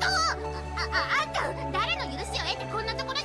あああんた誰の許しを得てこんなところ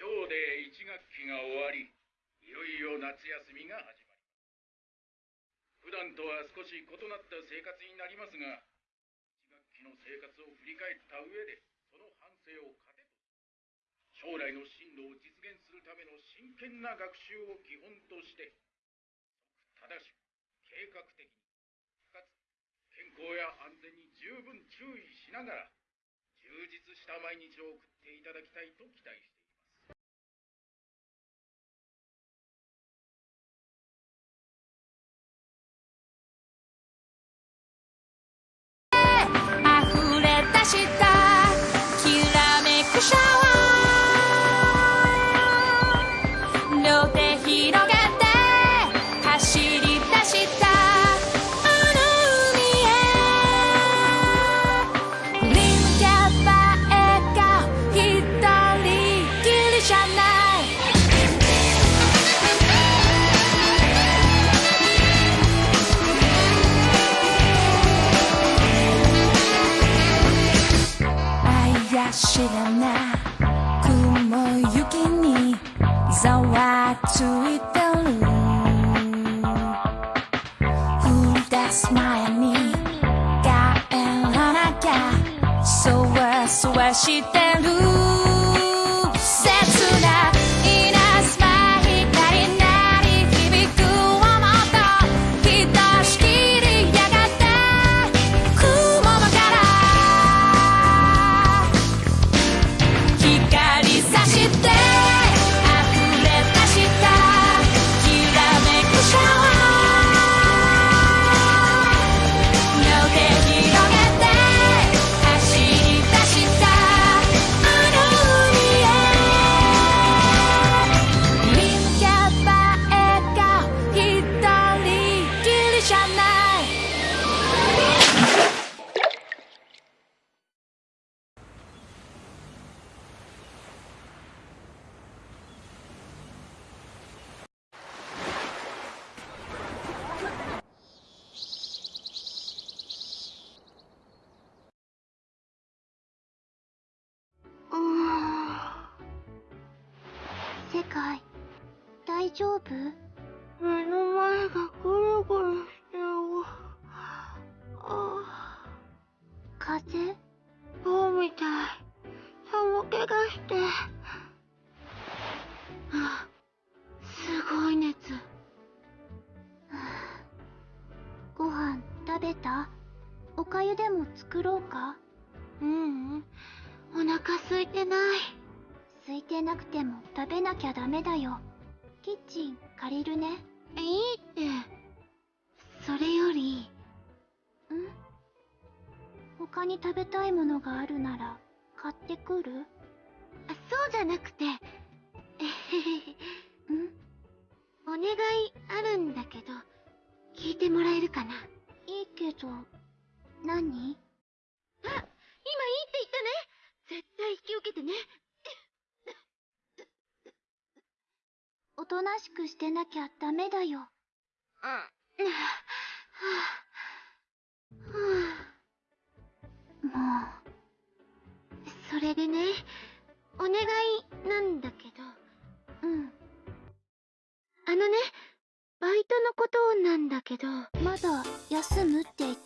今日で1学期が終わりいよいよ夏休みが始まります。普段とは少し異なった生活になりますが1学期の生活を振り返った上でその反省を糧と将来の進路を実現するための真剣な学習を基本として正しく計画的にかつ健康や安全に十分注意しながら充実した毎日を送っていただきたいと期待しています。して寒気がして。あすごい熱。ご飯食べた？おかゆでも作ろうか？ううん。お腹空いてない。空いてなくても食べなきゃダメだよ。キッチン借りるね。いいって。それより、ん？他に食べたいものがあるなら買ってくる？あそうじゃなくて、えへへへ。ん？お願いあるんだけど、聞いてもらえるかな？いいけど何？あ、今いいって言ったね。絶対引き受けてね。おとなしくしてなきゃダメだよ うん。もそれでね、お願いなんだけど、うん。あのね、バイトのことなんだけど、まだ休むって言っ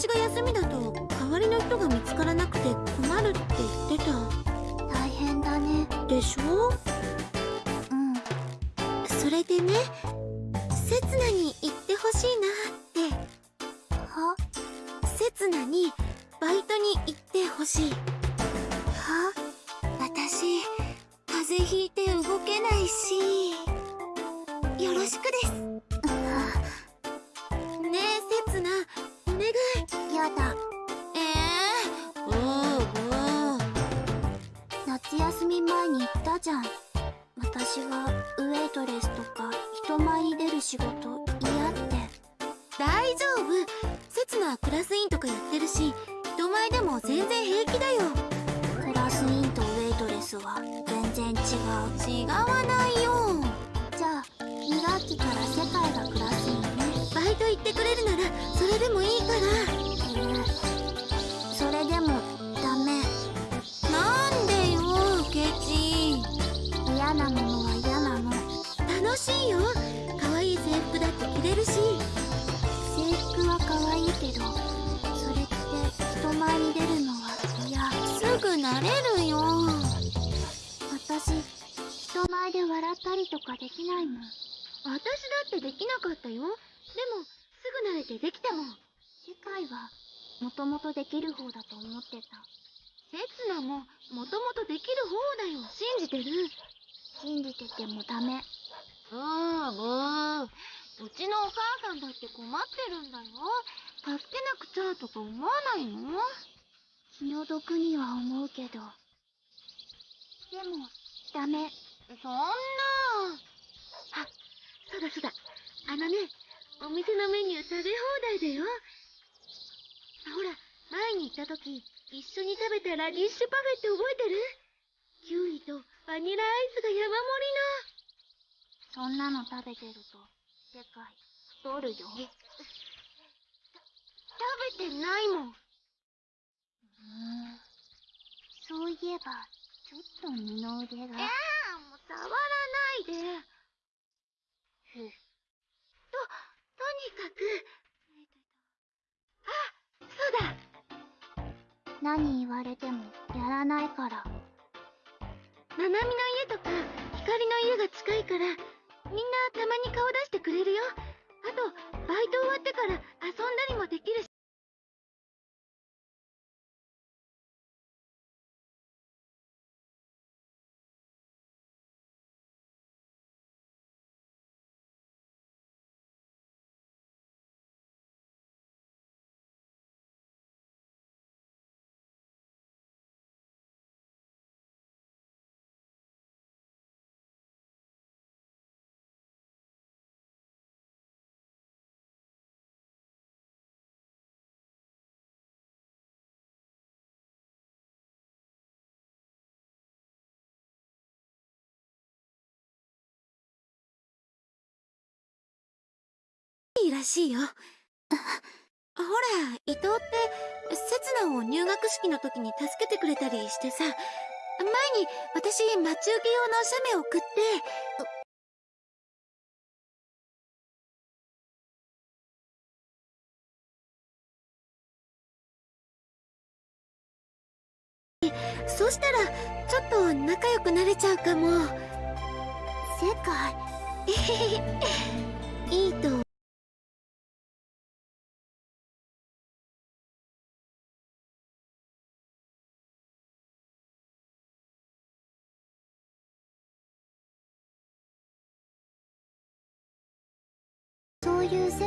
私が休みだと代わりの人が見つからなくて困るって言ってた。大変だね。でしょ？うん。それでね刹那に行ってほしいなって。は？刹那にバイトに行ってほしい。は？私風邪ひいて動けないし。よろしくです。ねえ刹那いやだ。ええー、おうおう夏休み前に言ったじゃん。私はウェイトレスとか人前に出る仕事嫌って。大丈夫。刹那はクラス委員とかやってるし人前でも全然平気だよ。クラス委員とウェイトレスは全然違う。違わないよ。じ2学期から世界がクラス委員ねバイト行ってくれるならそれでもいいから。えーそれでもダメ。なんでよケチ嫌なものは嫌なの楽しいよ可愛い制服だって着れるし制服は可愛いけどそれって人前に出るのは嫌すぐ慣れるよ私人前で笑ったりとかできないもん私だってできなかったよ。でもすぐ慣れてできたもん。世界はもともとできる方だと思ってた。刹那ももともとできる方だよ。信じてる？信じててもダメ。ああもううちのお母さんだって困ってるんだよ。助けなくちゃとか思わないの？気の毒には思うけど。でもダメ。そんな。あそうだそうだあのねお店のメニュー食べ放題だよ。あほら前に行った時一緒に食べたラディッシュパフェって覚えてる？キウイとバニラアイスが山盛そんなの食べてると世界太るよ。りの食べてないもん。うん。そういえばちょっと二の腕が。えあもう触らないで。ふととにかくあそうだ。何言われてもやらないから。ななみの家とか光の家が近いからみんなたまに顔出してくれるよ。あとバイト終わってから遊んだりもできるしらしいよ。ほら伊藤って刹那を入学式の時に助けてくれたりしてさ前に私待ち受け用の写メ送って。そしたらちょっと仲良くなれちゃうかも。世界い。いと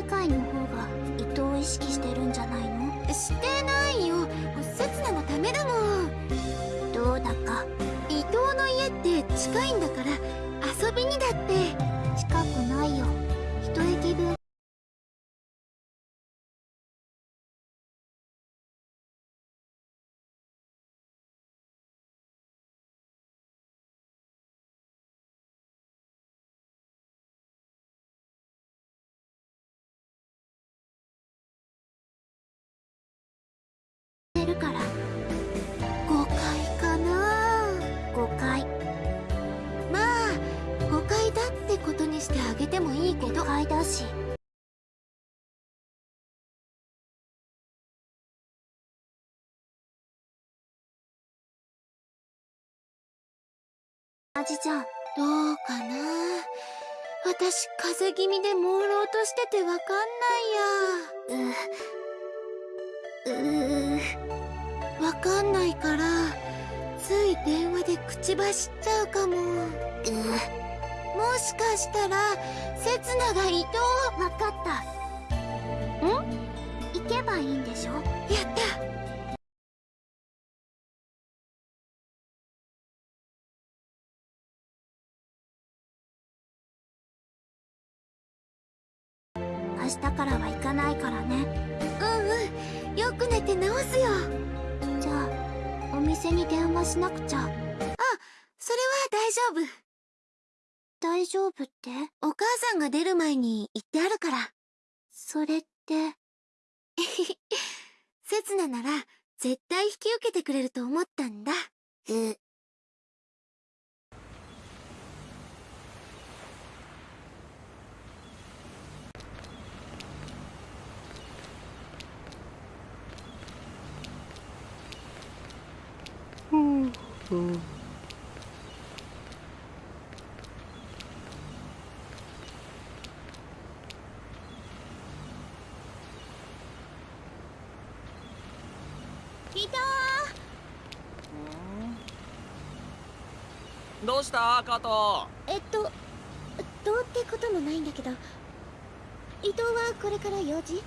世界の方が伊藤を意識してるんじゃないの？してないよ。刹那のためだもん。どうだか。伊藤の家って近いんだじじゃん。どうかな？私、風邪気味で朦朧としててわかんないや。う、うー、わかんないから、つい電話で口走っちゃうかも。うもしかしたら、せつなが伊藤ー、わかった。ん？行けばいいんでしょ？やった直すよ。じゃあ、お店に電話しなくちゃ。それは大丈夫。大丈夫って？お母さんが出る前に言ってあるから。それって、せつななら、絶対引き受けてくれると思ったんだ。う、どうした？加藤えっと、どうってこともないんだけど、伊藤はこれから用事？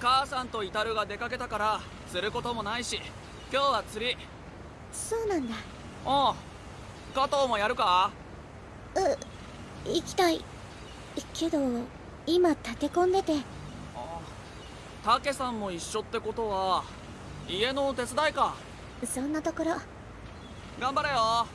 母さんとイタルが出かけたから釣ることもないし。今日は釣り。そうなんだ。おう加藤もやるか？う、行きたい。けど、今立て込んでて、たけさんも一緒ってことは家のお手伝いかそんなところ。頑張れよあ、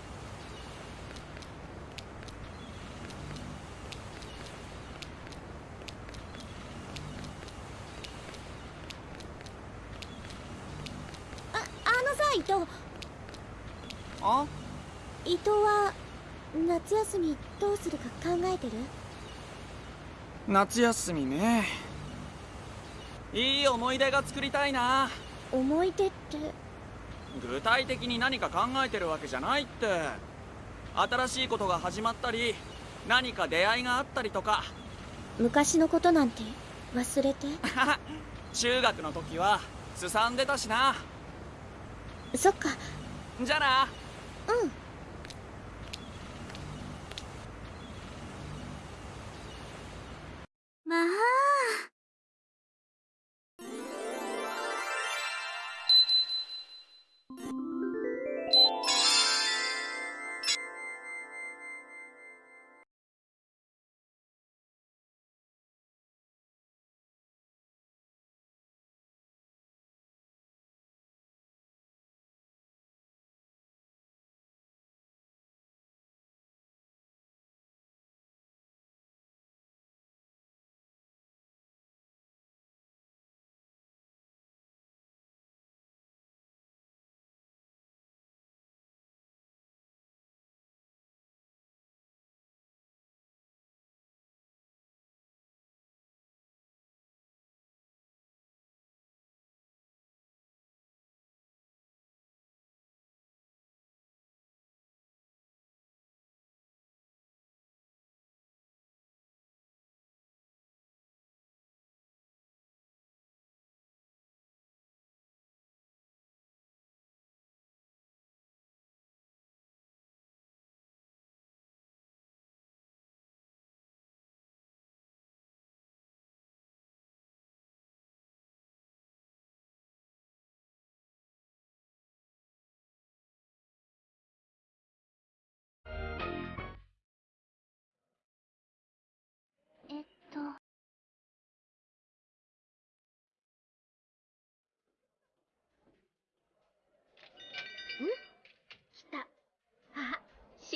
あのさ、伊藤。あ？伊藤は、夏休みどうするか考えてる？夏休みね。いい思い出が作りたいな。思い出って、具体的に何か考えてるわけじゃないって。新しいことが始まったり何か出会いがあったりとか。昔のことなんて忘れて？中学の時はすさんでたしな。そっか、じゃあなうん。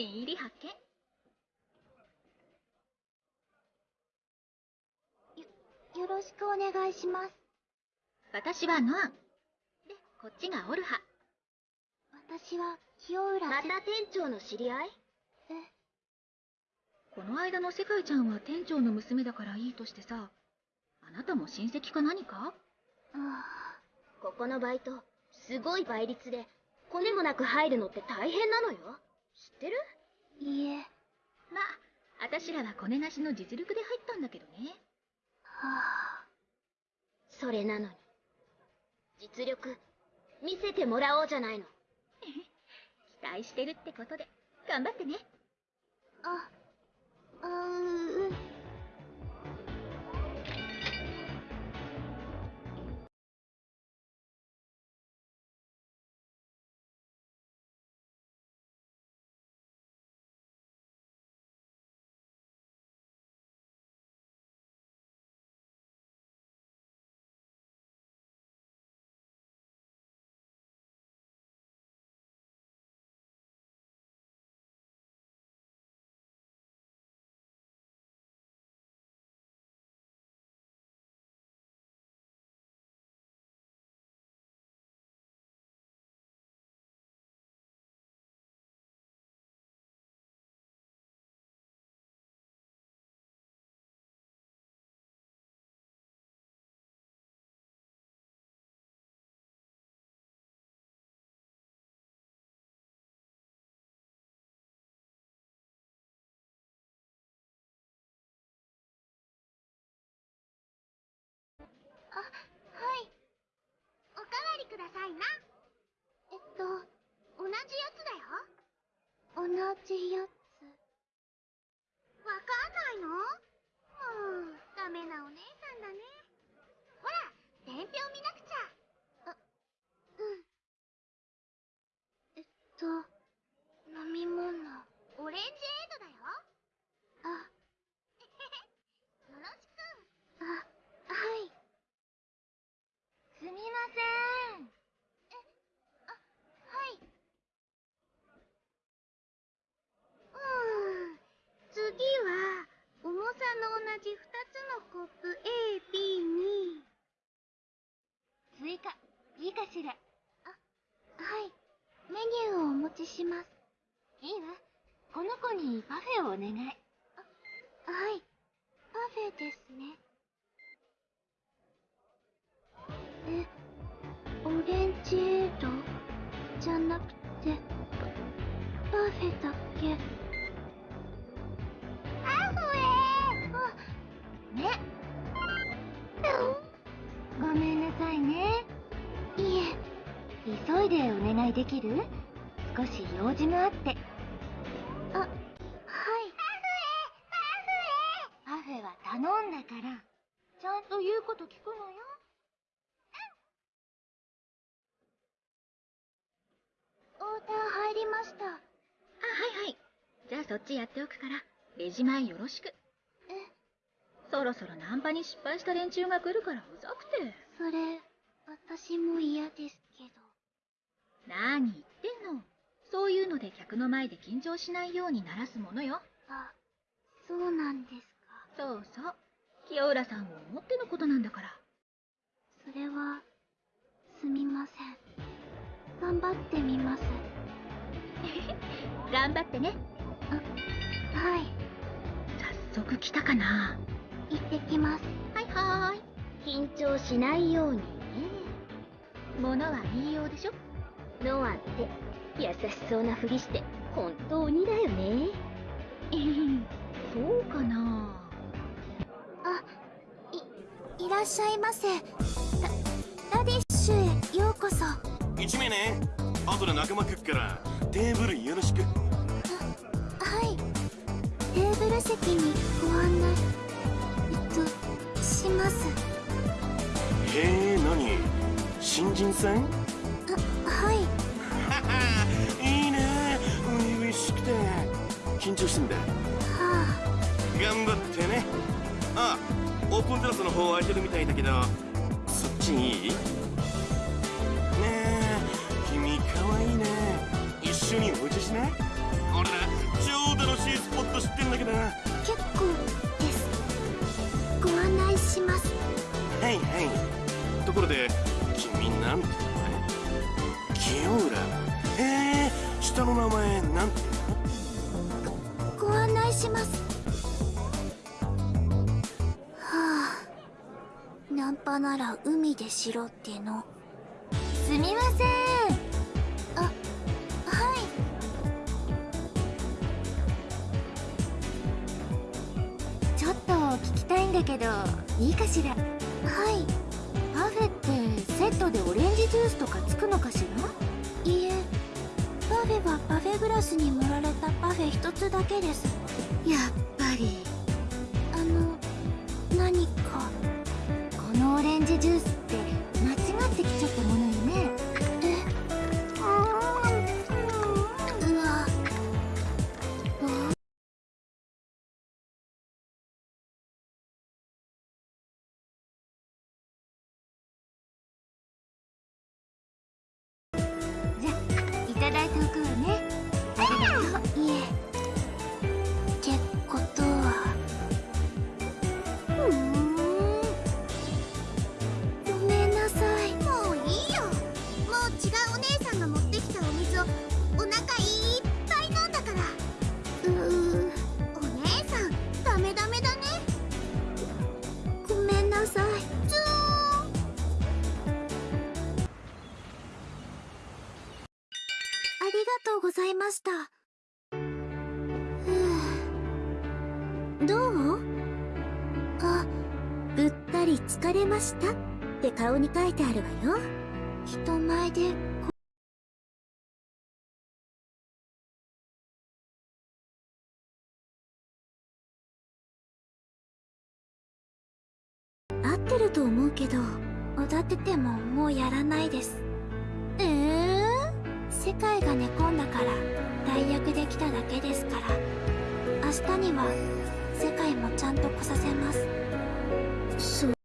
新入り発見。よろしくお願いします。私はノアン。で、こっちがオルハ。私は清浦また店長の知り合い？え、この間の世界ちゃんは店長の娘だからいいとしてさ、あなたも親戚か何か？あここのバイト、すごい倍率で、コネもなく入るのって大変なのよ。知ってる？いえ。まあ私らはコネなしの実力で入ったんだけどね。はあ。それなのに。実力見せてもらおうじゃないの。期待してるってことで。頑張ってね。ああううんくださいな。えっと同じやつだよ。同じやつ。わかんないの？もうダメなお姉さんだね。ほら伝票見なくちゃ。あうん。えっと飲み物。オレンジエイドだよあよろしくあはいすみませんはい。うん次は重さの同じ2つのコップ AB に。追加。いいかしら？あはい。メニューをお持ちします。いいわ。この子にパフェをお願い。あはい。パフェですね。オレンジエイドじゃなくてパフェだけ？パフェあね。ごめんなさいね。いえ急いでお願いできる？少し用事があって。あはい。パフェは頼んだから。ちゃんと言うこと聞くのよーダー入りました。あはいはい。じゃあそっちやっておくからレジ前よろしく。え？そろそろナンパに失敗した連中が来るからうざくて。それ私も嫌ですけど。何言ってんの？そういうので客の前で緊張しないようにならすものよ。あそうなんですか。そうそう。清浦さんを思ってのことなんだから。それはすみません頑張ってみます。頑張ってね。はい。早速来たかな。行ってきます。はいはーい。緊張しないようにね。物は言いようでしょ。ノアって優しそうなふりして本当にだよね。そうかな。あいいらっしゃいませ。ララディッシュへようこそ1名ね。後で仲間来っからテーブルよろしく。はい。テーブル席にご案内えっとします。へえ何？新人さんあはい。いいね。初々しくて。緊張してんだ。は頑張ってね。あオープンテラスの方空いてるみたいだけどそっちいい？しない俺ら超楽しいスポット知ってんだけどはあ結構です。ご案内します。いはい。ところで君なんて名前？清浦。へえ下の名前なんて？ご案内します。はあ。ナンパなら海でしろっての。すみませんだけどいいかしら。はい。パフェってセットでオレンジジュースとかつくのかしら？いいえ。パフェはパフェグラスに盛られたパフェ一つだけです。やっぱり。あの何か？このオレンジジュースました？って顔に書いてあるわよ。人前で合ってると思うけど踊っててももうやらないです。ええ世界が寝込んだから代役できただけですから。明日には世界もちゃんと来させます。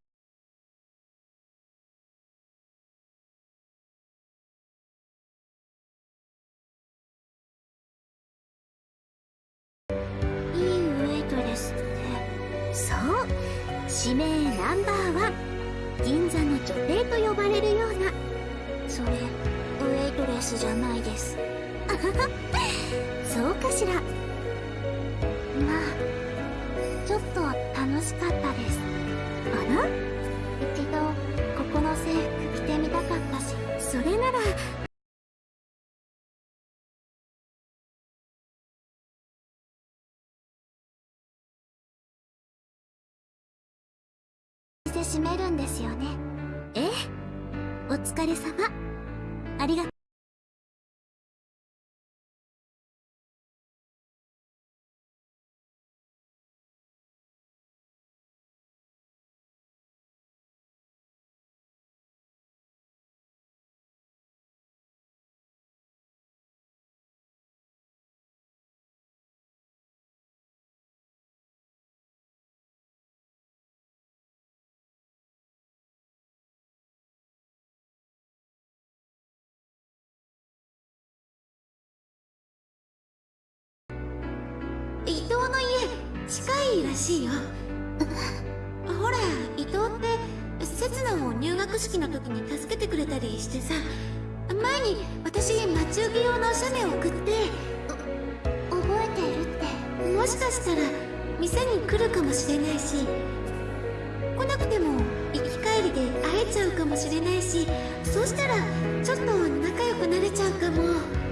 しめるんですよね。ええ。お疲れ様。ありがとう。近いらしいよ。ほら伊藤って刹那を入学式の時に助けてくれたりしてさ前に私待ち受け用の写メを送って覚えているって。もしかしたら店に来るかもしれないし来なくても行き帰りで会えちゃうかもしれないしそうしたらちょっと仲良くなれちゃうかも。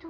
と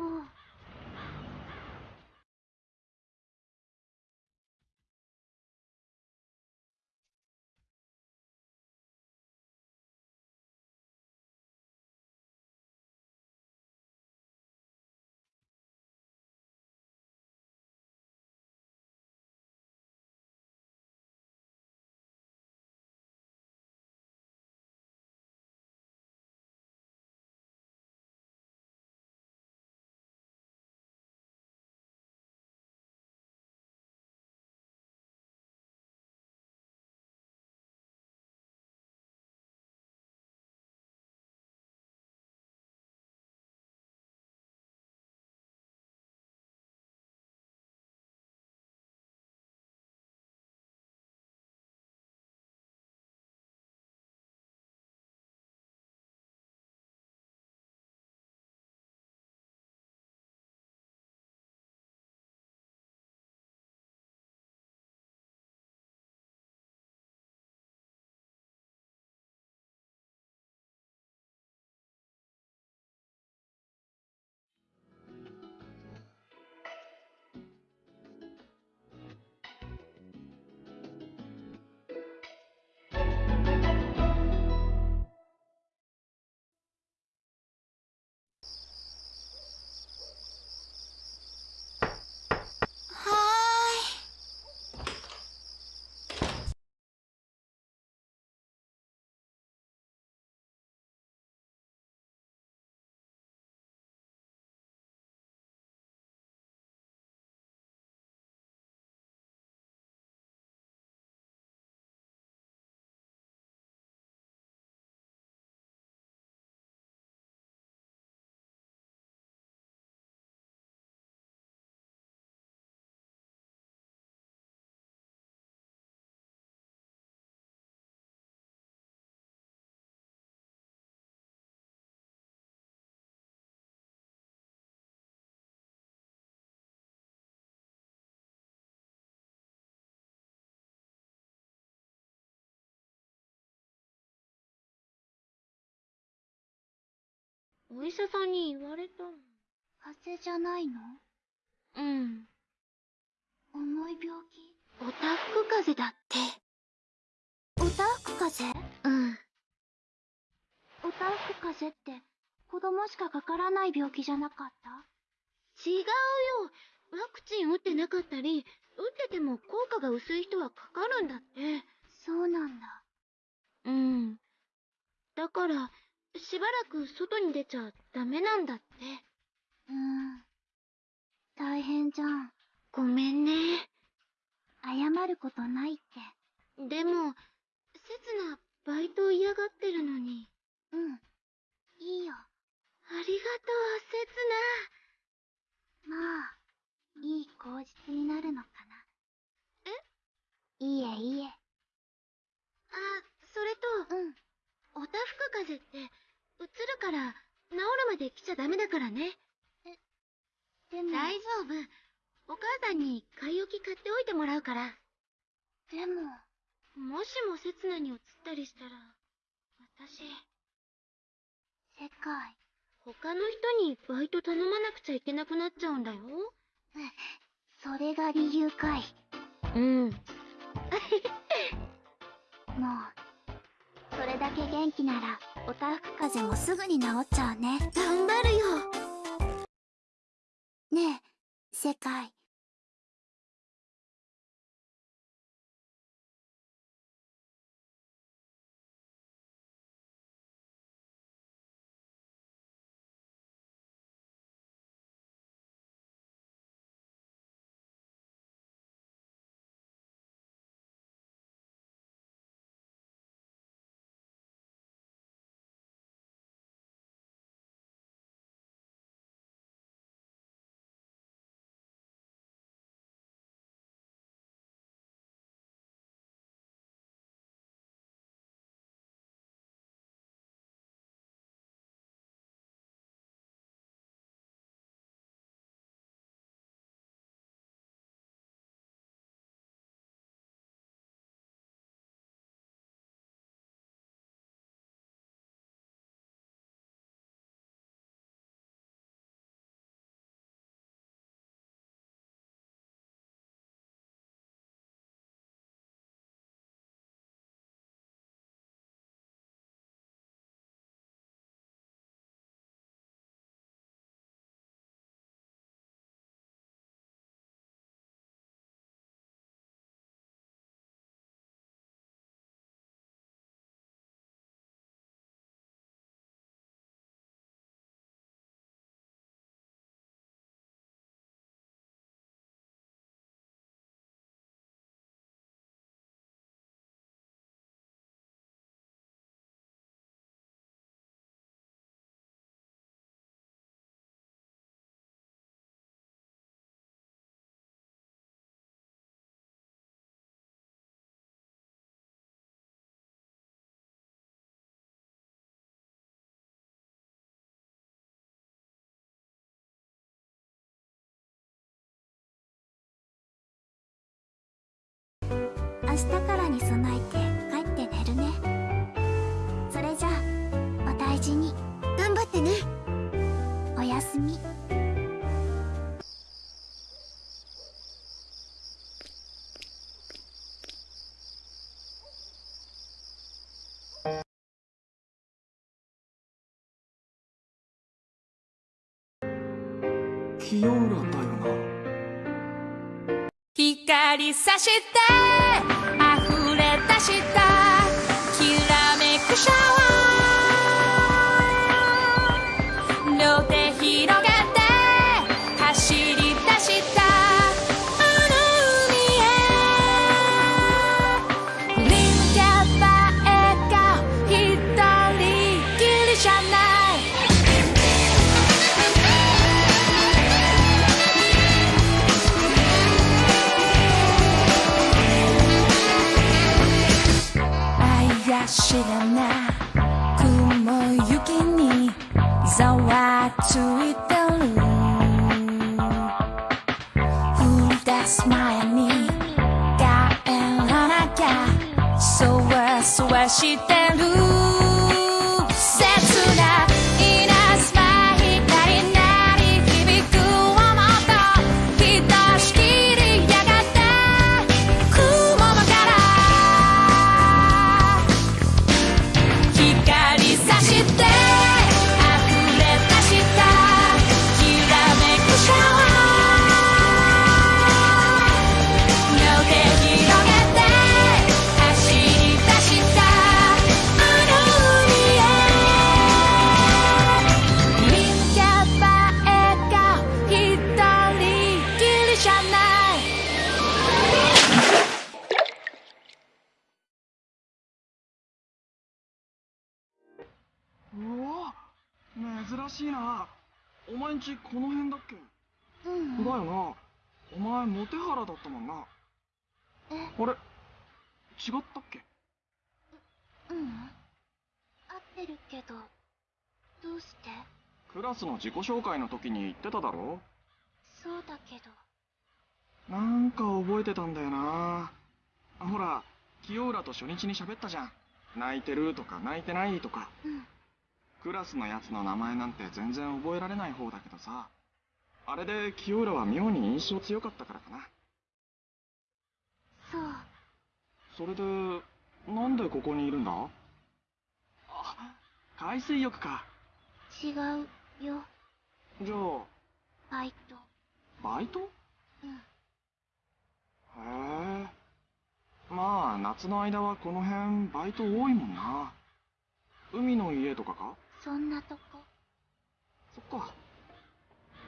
お医者さんに言われたの。風邪じゃないのうん。重い病気？おたふく風邪だって。おたふく風邪？うん。おたふく風邪って子供しかかからない病気じゃなかった？違うよ。ワクチン打ってなかったり、打ってても効果が薄い人はかかるんだって。そうなんだうん。だから、しばらく外に出ちゃダメなんだって。うーん。大変じゃん。ごめんね。謝ることないって。でも、せつな、バイト嫌がってるのに。うん。いいよ。ありがとう、せつまあいい口実になるのかな。え？いいえいいえ。な。あ、それと、うん。おたふく風邪って、うつるから、治るまで来ちゃダメだからね。でも大丈夫。お母さんに買い置き買っておいてもらうから。でももしもせつなに移ったりしたら、私、世界他の人にバイト頼まなくちゃいけなくなっちゃうんだよ。それが理由かいうん。もうそれだけ元気ならおたふく風邪もすぐに治っちゃうね頑張るよ。ねえ世界日からに備えて帰って寝るね。それじゃあお大事に。頑張ってね。おやすみ。清浦だよな。光さして溢れわついてる降り出す前に帰らなきゃそわしいな。お前んちこの辺だっけ？うん。だよな。お前モテハラだったもんな。え？あれ？違ったっけ？うん。合ってるけどどうして？クラスの自己紹介の時に言ってただろ？そうだけど。なんか覚えてたんだよな。あほら清浦と初日に喋ったじゃん。泣いてるとか泣いてないとか。うんクラスのやつの名前なんて全然覚えられない方だけどさ。あれで清浦は妙に印象強かったからかな。そう。それでなんでここにいるんだ？あ海水浴か。違うよ。じゃあバイト。バイト？うん。へえ。まあ夏の間はこの辺バイト多いもんな。海の家とかか？そんなとこ。そっか。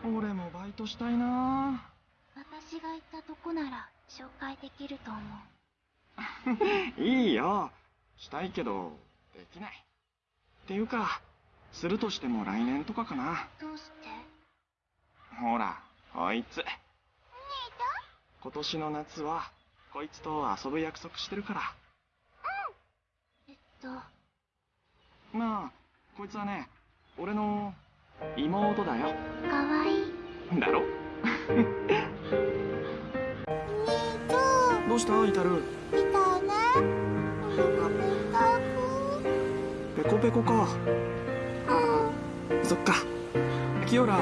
俺もバイトしたいな。私が行ったとこなら紹介できると思う。いいよ。したいけどできない。っていうかするとしても来年とかかな。どうして？ほらこいつ。今年の夏はこいつと遊ぶ約束してるから。えっと。まあこいつはね俺の妹だよ。かわいい。だろ？どうした？イタル。みたいねペペコ。ペコか。うん。そっか。キオラ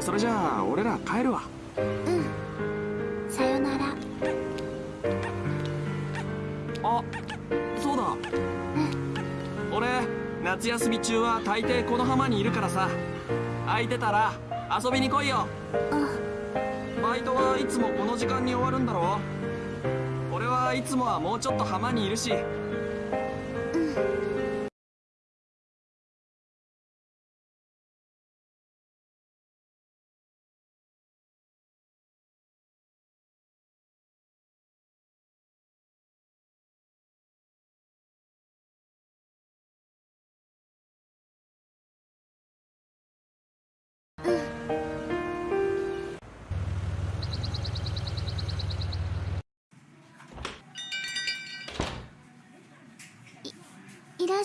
それじゃあ俺ら帰るわ。うん夏休み中は大抵この浜にいるからさ。空いてたら遊びに来いよ。うん。バイトはいつもこの時間に終わるんだろ俺はいつもはもうちょっと浜にいるし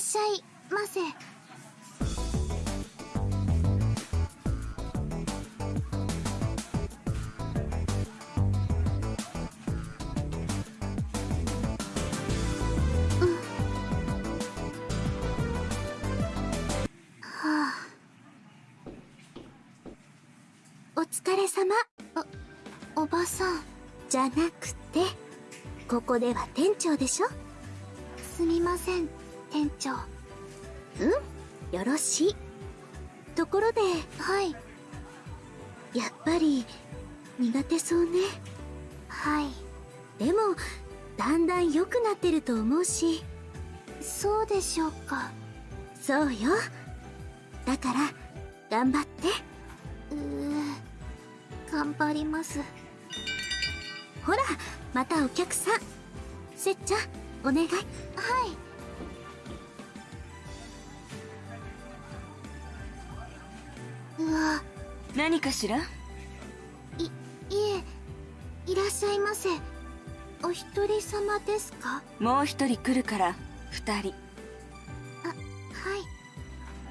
しゃいませ。おれおばさんじゃなくてここでは店長でしょ？すみません。店長。うん？よろしい。ところではい。やっぱり苦手そうね。はい。でもだんだん良くなってると思うし。そうでしょうか。そうよ。だから頑張って。うー頑張ります。ほらまたお客さん。せっちゃんお願い。はいうわ何かしら？いいえいらっしゃいませ。お一人様ですか？もう一人来るから二人。あはい。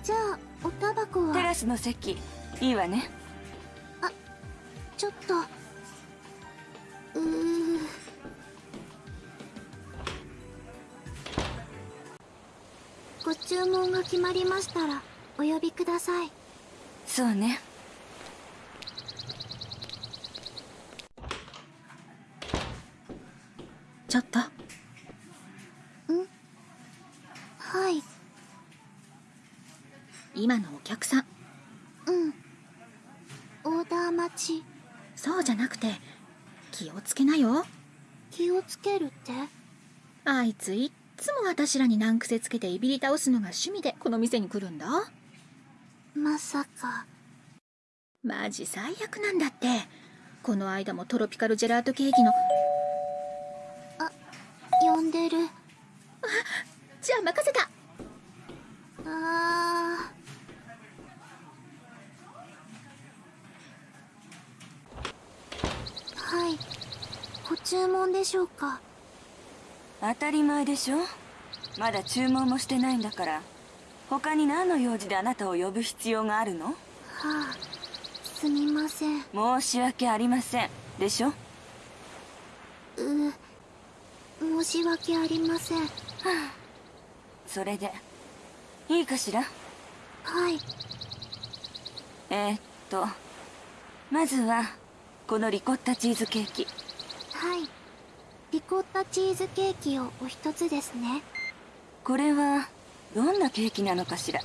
じゃあおタバコは？テラスの席。いいわね。ちょっと。うー。ご注文が決まりましたらお呼びくださいそうね。ちょっと。はい。今のお客さん。うん。オーダー待ち。そうじゃなくて気をつけなよ。気をつけるって？あいついっつも私らに難癖つけていびり倒すのが趣味でこの店に来るんだまさか。マジ最悪なんだって。この間もトロピカルジェラートケーキの。呼んでる。じゃあ任せた。あー。はい。ご注文でしょうか。当たり前でしょ。まだ注文もしてないんだから他に何の用事であなたを呼ぶ必要があるの？はあすみません。う申し訳ありません。でしょ？申し訳ありません。それでいいかしら？はい。えー、っとまずはこのリコッタチーズケーキ。はい。リコッタチーズケーキをお一つですね。これはどんなケーキなのかしら？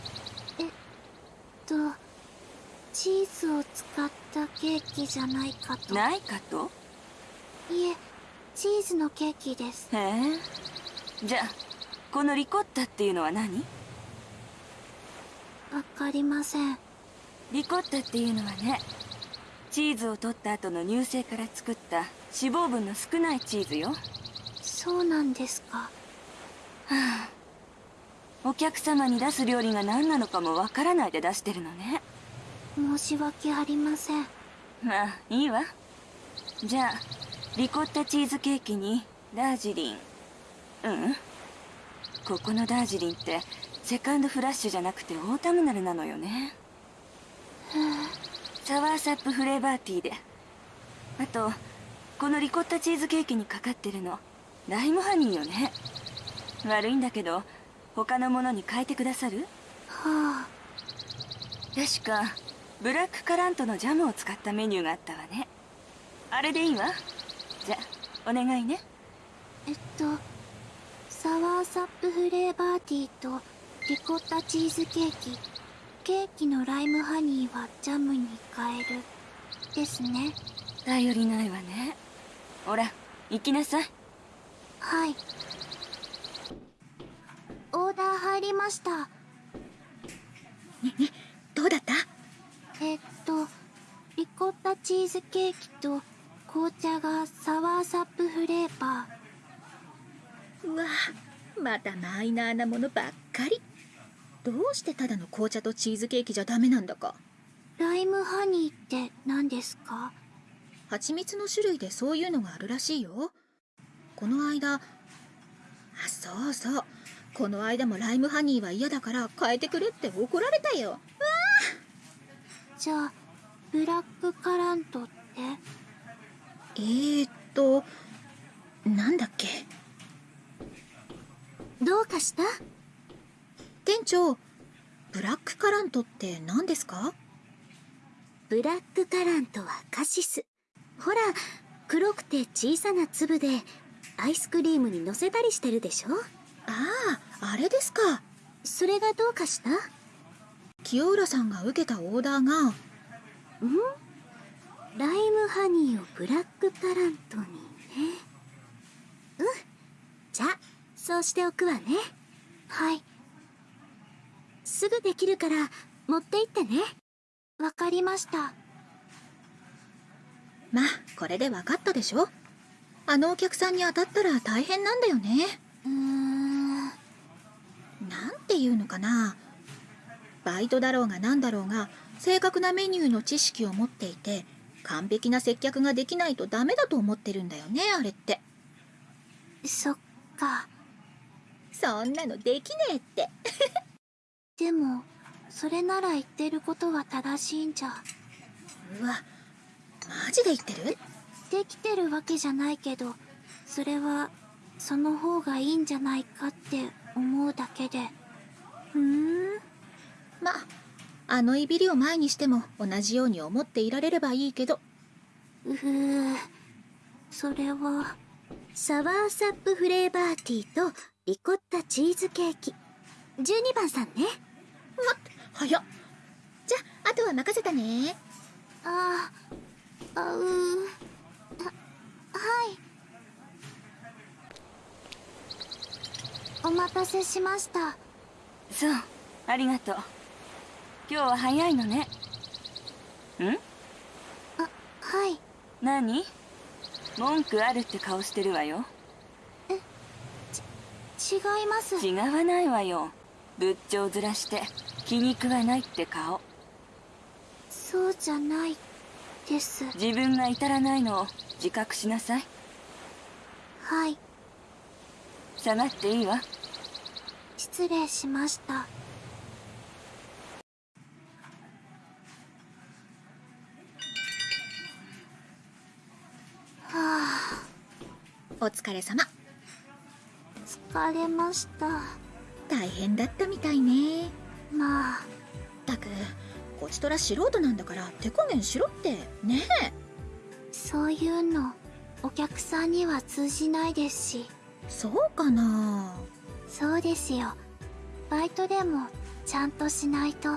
とチーズを使ったケーキじゃないかと。ないかと？いえチーズのケーキです。へえ。じゃあこのリコッタっていうのは何？わかりません。リコッタっていうのはねチーズを取った後の乳製から作った脂肪分の少ないチーズよ。そうなんですかお客様に出す料理が何なのかもわからないで出してるのね。申し訳ありません。まあいいわ。じゃあリコッタチーズケーキにダージリン。うん。ここのダージリンって second flush じゃなくて autumnal なのよね。 soursop flavor tea で。あとこのリコッタチーズケーキにかかってるのライムハニーよね。悪いんだけど他のものに変えてくださる？はあ。確かブラックカラントのジャムを使ったメニューがあったわね。あれでいいわ。じゃお願いね。えっとサワーサップフレーバーティーとリコッタチーズケーキ。ケーキのライムハニーはジャムに変えるですね。頼りないわね。ほら行きなさい。はいオーダー入りました。どうだった？えっとリコッタチーズケーキと紅茶がサワーサップフレーバうわまたマイナーなものばっかり。どうしてただの紅茶とチーズケーキじゃダメなんだか。ーライムハニーって何ですか？蜂蜜の種類でそういうのがあるらしいよこの間あそうそうこの間もライムハニーは嫌だから変えてくれって怒られたよ。じゃあブラックカラントって？えー、っとなんだっけ？どうかした？店長ブラックカラントって何ですか？ブラックカラントはカシス。ほら黒くて小さな粒でアイスクリームに乗せたりしてるでしょ？あああれですか。それがどうかした？清浦さんが受けたオーダーが。ん？ライムハニーをブラックカラントにね。うん。じゃあそうしておくわね。はい。すぐできるから持って行ってね。わかりました。まあこれで分かったでしょ。あのお客さんに当たったら大変なんだよね。うーんていうのかな。バイトだろうが何だろうが正確なメニューの知識を持っていて完璧な接客ができないとダメだと思ってるんだよねあれって。そっか。そんなのできねえって。でもそれなら言ってることは正しいんじゃ。うわマジで言ってる？できてるわけじゃないけどそれはその方がいいんじゃないかって思うだけで。ふーん。まああのいびりを前にしても同じように思っていられればいいけど。うふそれはサワーサップフレーバーティーとリコッタチーズケーキ。12番さんね。わっ早っ。じゃああとは任せたね。あああうあはいお待たせしました。そうありがとう。今日は早いのね。ん？あはい。何？文句あるって顔してるわよ。違います。違わないわよ。仏頂面して気に食わないって顔。そうじゃないです。自分が至らないのを自覚しなさい。はい下がっていいわ。失礼しました。はあ。お疲れ様。疲れました。大変だったみたいね。まあ。ったくこちとら素人なんだから手加減しろって。ねえ。そういうのお客さんには通じないですしそうかな？そうですよ。バイトでもちゃんとしないと。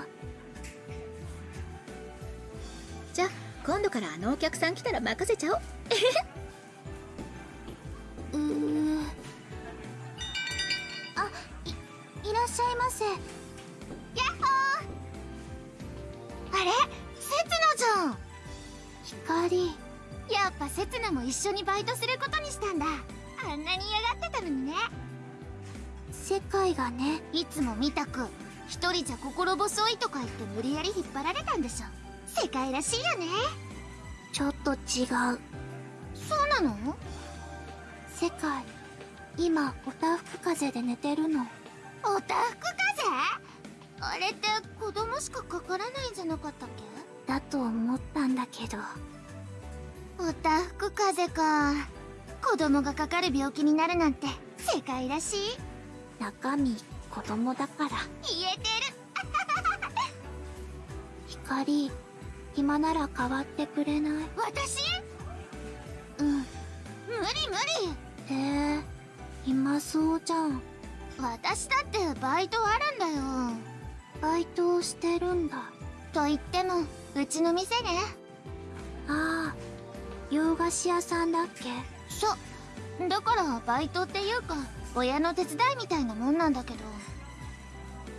じゃあ今度からあのお客さん来たら任せちゃおう。うーあいいらっしゃいませ。やっほー！あれ？せつなじゃん。光。やっぱせつなも一緒にバイトする世界がねいつも見たく一人じゃ心細いとか言って無理やり引っ張られたんでしょ。世界らしいよね。ちょっと違う。そうなの？世界今おたふく風邪で寝てるの。おたふく風？邪あれって子供しかかからないんじゃなかったっけ？だと思ったんだけど。おたふく風邪か。子供がかかる病気になるなんて世界らしい中身子供だから。言えてる。光暇なら代わってくれない？私？うん。無理無理。へえ暇そうじゃん。私だってバイトあるんだよ。バイトをしてるんだ。と言ってもうちの店ね。ああ洋菓子屋さんだっけ？そう。だからバイトっていうか親の手伝いみたいなもんなんだけど。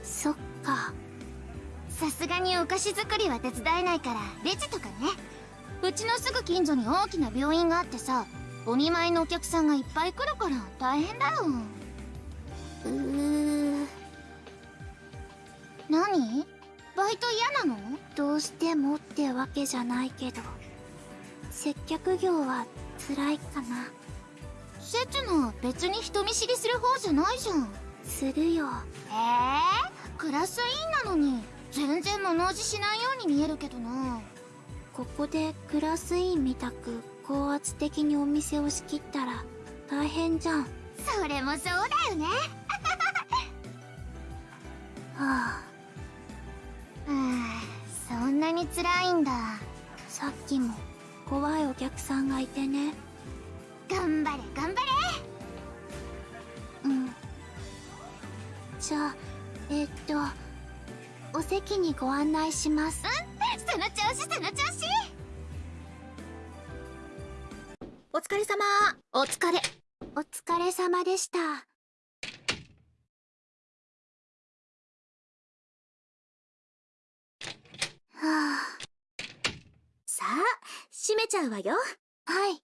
そっか。さすがにお菓子作りは手伝えないからレジとかね。うちのすぐ近所に大きな病院があってさお見舞いのお客さんがいっぱい来るから大変だよ。うー。何？バイト嫌なの？どうしてもってわけじゃないけど接客業は辛いかなせつな別に人見知りする方じゃないじゃん。するよ。ええクラス委員なのに。全然物おじしないように見えるけどな。ここでクラス委員みたく高圧的にお店を仕切ったら大変じゃん。それもそうだよね。はあ、はあ、そんなに辛いんだ。さっきも怖いお客さんがいてね頑張れ頑張れ。うん。じゃあえーっとお席にご案内します。その調子その調子。お疲れ様。お疲れ。お疲れ様でした。はあ。さあ閉めちゃうわよ。はいい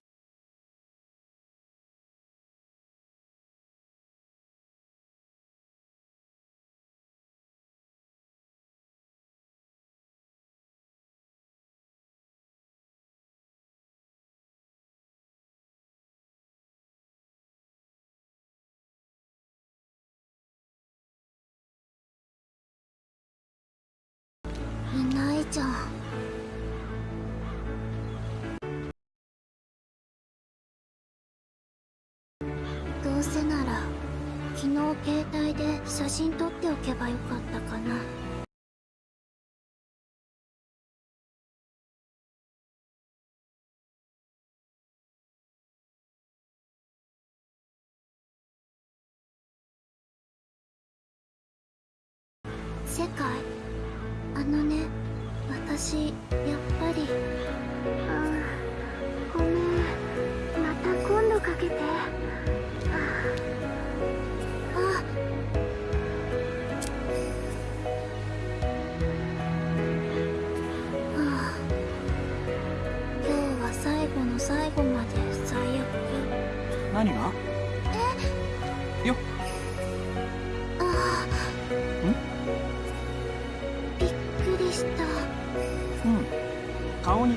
真撮っておけばよかったかな。世界あのね私やっぱりあごめん。また今度かけて。顔に。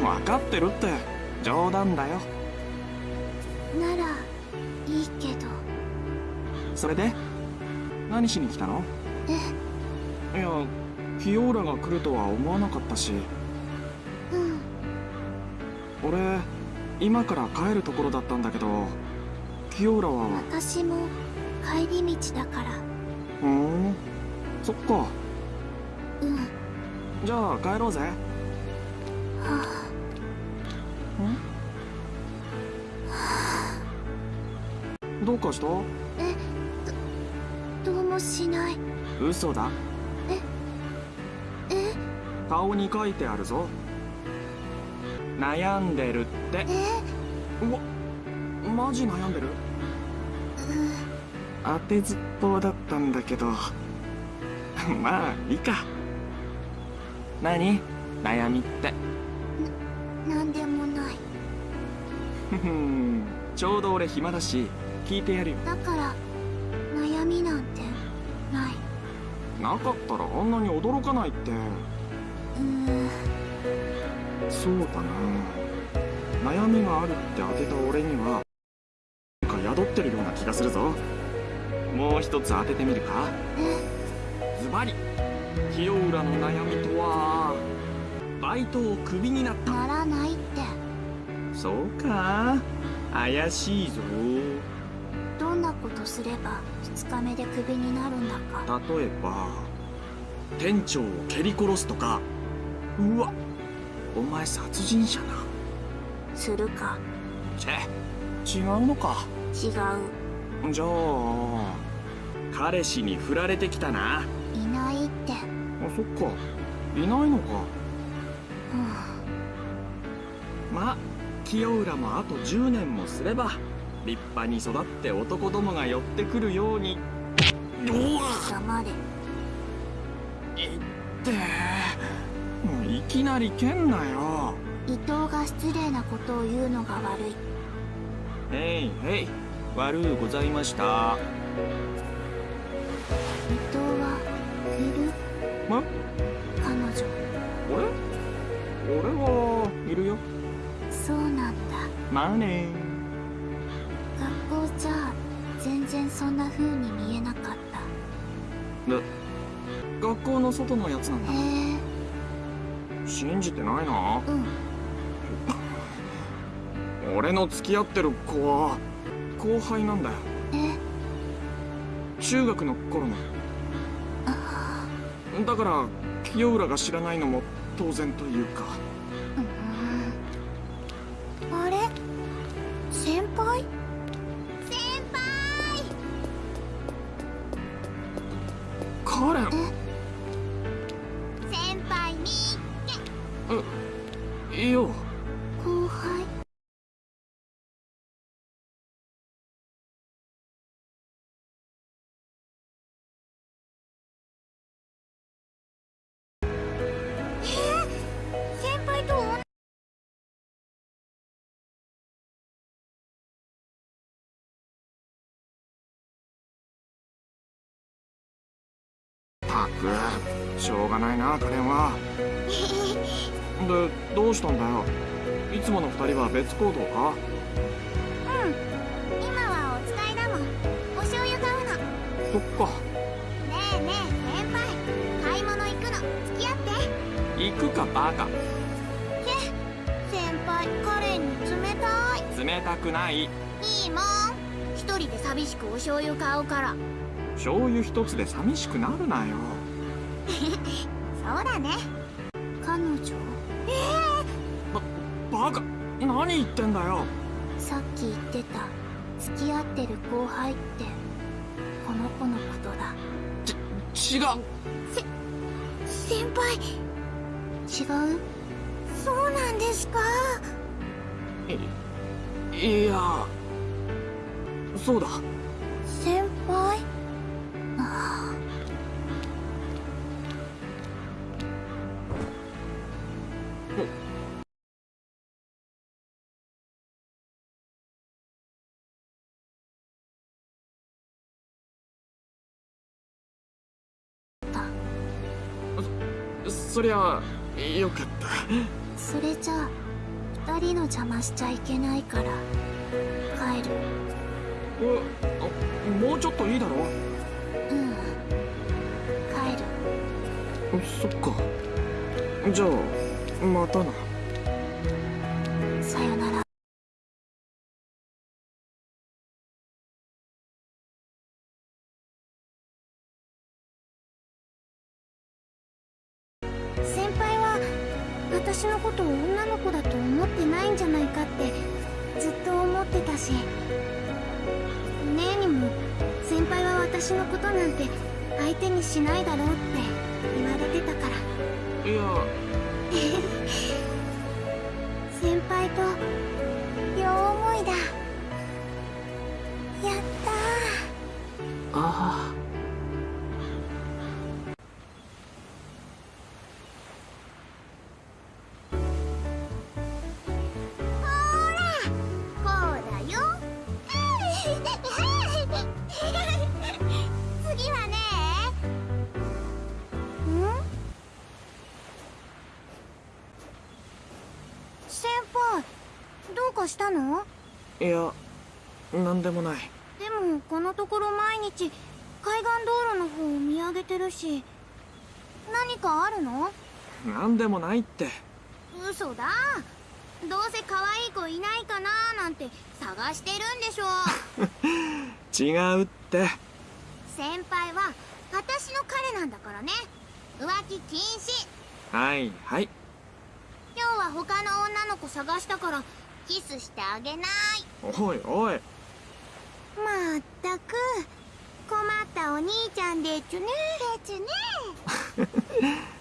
分かってるって冗談だよ。とならいいけど。それで？何しに来たの？え？いやキオーラが来るとは思わなかったし。うん俺今から帰るところだったんだけどキオーラは。私も帰り道だから。ふーん？そっか。うん。はじゃあ帰ろうぜ。あ。どうかした？えどどうもしない。嘘だ。え？顔に書いてあるぞ悩んでるって。え？うわマジ悩んでる？う当てずっぽうだったんだけど。まあいいか。何？悩みって。なんでもない。ちょうど俺暇だし聞いてやるよ。だから悩みなんてない。なかったらあんなに驚かないって。うーんそうだな。悩みがあるって当てた俺にはなんか宿ってるような気がするぞ。もう一つ当ててみるか。えズバリ。清浦の悩みとはバイトをクビになった。ならないって。そうか。怪しいぞ。どんなことすれば2日目でクビになるんだか。例えば店長を蹴り殺すとか。うわお前殺人者な。するか。チェ違うのか。違う。じゃあ彼氏に振られてきたな。いないって。あそっか。いないのか。うん。まあ清浦もあと10年もすれば立派に育って男どもが寄ってくるように。黙れいっていきなり蹴んなよ。伊藤が失礼なことを言うのが悪い。へいへい悪うございました。伊藤はいる？ま？彼女。俺？俺はいるよ。そうなんだ。まあね。学校じゃ全然そんな風に見えなかった。で学校の外のやつなんだ。へえ信じてないな。うん。俺の付き合ってる子は後輩なんだよ。え？中学の頃の。だから清浦が知らないのも当然というか。あれ？先輩？先輩！カレンた。くしょうがないなカレンは。でどうしたんだよ？いつもの二人は別行動か？今はお使いだもん。お醤油買うの。ねそっか。えねえ先輩。買い物行くの。付き合って。行くかバカ。先輩カレンに冷たい。冷たくない。いいもん。一人で寂しくお醤油買うから醤油一つで寂しくなるなよ。そうだね。彼女？バカ何言ってんだよ。さっき言ってた付き合ってる後輩ってこの子のことだ。違う。先輩。違う？そうなんですか？いやそうだ。先輩？そりゃよかった。それじゃあ二人の邪魔しちゃいけないから。帰る。えあもうちょっといいだろ？うん。帰る。そっか。じゃあまたな。さよならんでもない。でもこのところ毎日海岸道路の方を見上げてるし何かあるの？なんでもないって。嘘だ。どうせ可愛い子いないかななんて探してるんでしょ。違うって。先輩は私の彼なんだからね。浮気禁止。はいはい。今日は他の女の子探したからキスしてあげない。おいおいまったく困ったお兄ちゃんでちゅねでちゅね。